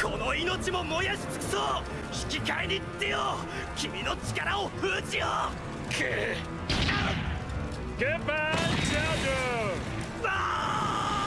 この命も燃やし尽くそう。引き換えにってよ。君の力を封じよう。クッ